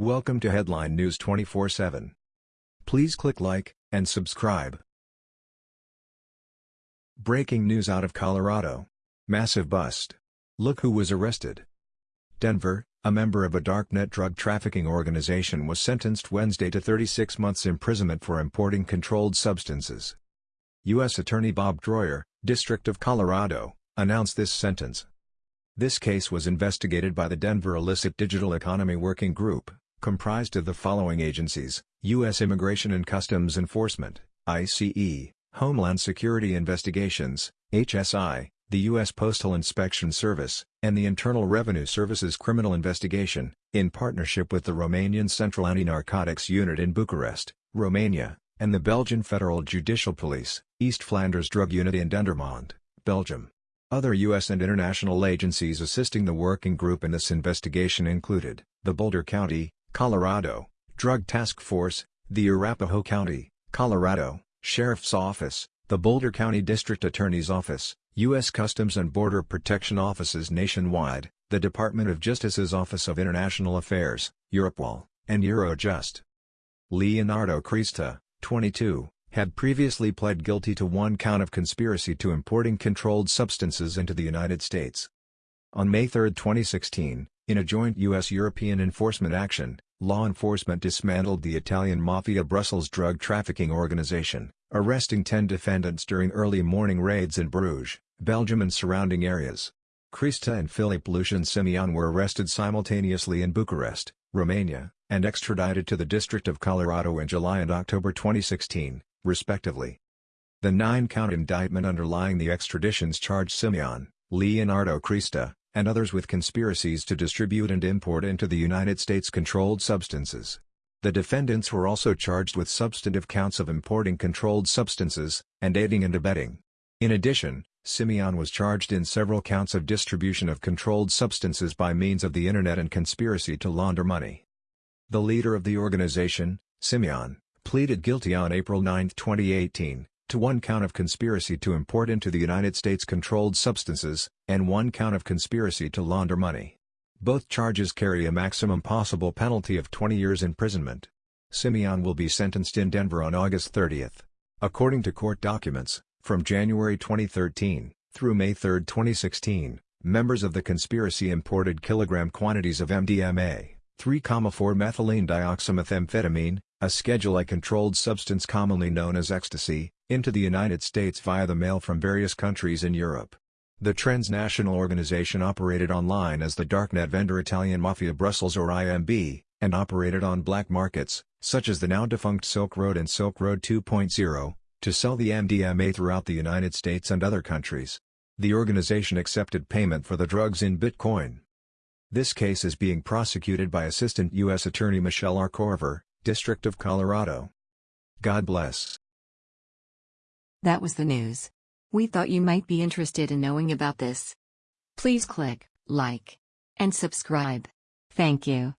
Welcome to Headline News 24/7. Please click like and subscribe. Breaking news out of Colorado. Massive bust. Look who was arrested. Denver, a member of a darknet drug trafficking organization was sentenced Wednesday to 36 months imprisonment for importing controlled substances. U.S. Attorney Bob Troyer, District of Colorado, announced this sentence. This case was investigated by the Denver Illicit Digital Economy Working Group, comprised of the following agencies, U.S. Immigration and Customs Enforcement, ICE, Homeland Security Investigations, HSI, the U.S. Postal Inspection Service, and the Internal Revenue Service's Criminal Investigation, in partnership with the Romanian Central Anti-Narcotics Unit in Bucharest, Romania, and the Belgian Federal Judicial Police, East Flanders Drug Unit in Dendermonde, Belgium. Other U.S. and international agencies assisting the working group in this investigation included, the Boulder County, Colorado, Drug Task Force, the Arapahoe County, Colorado, Sheriff's Office, the Boulder County District Attorney's Office, U.S. Customs and Border Protection Offices nationwide, the Department of Justice's Office of International Affairs, Europol, and Eurojust. Leonardo Crista, 22, had previously pled guilty to one count of conspiracy to importing controlled substances into the United States. On May 3, 2016, in a joint U.S.-European enforcement action, law enforcement dismantled the Italian Mafia Brussels drug trafficking organization, arresting 10 defendants during early morning raids in Bruges, Belgium and surrounding areas. Crista and Philip Lucian Simeon were arrested simultaneously in Bucharest, Romania, and extradited to the District of Colorado in July and October 2016, respectively. The nine-count indictment underlying the extraditions charged Simeon, Leonardo Crista, and others with conspiracies to distribute and import into the United States controlled substances. The defendants were also charged with substantive counts of importing controlled substances, and aiding and abetting. In addition, Simeon was charged in several counts of distribution of controlled substances by means of the Internet and conspiracy to launder money. The leader of the organization, Simeon, pleaded guilty on April 9, 2018, to one count of conspiracy to import into the United States controlled substances, and one count of conspiracy to launder money. Both charges carry a maximum possible penalty of 20 years imprisonment. Simeon will be sentenced in Denver on August 30. According to court documents, from January 2013 through May 3, 2016, members of the conspiracy imported kilogram quantities of MDMA, 3,4-methylene dioxymethamphetamine, a Schedule I controlled substance commonly known as ecstasy, into the United States via the mail from various countries in Europe. The transnational organization operated online as the darknet vendor Italian Mafia Brussels or IMB, and operated on black markets, such as the now-defunct Silk Road and Silk Road 2.0, to sell the MDMA throughout the United States and other countries. The organization accepted payment for the drugs in Bitcoin. This case is being prosecuted by Assistant U.S. Attorney Michelle R. Korver, District of Colorado. God bless. That was the news. We thought you might be interested in knowing about this. Please click like and subscribe. Thank you.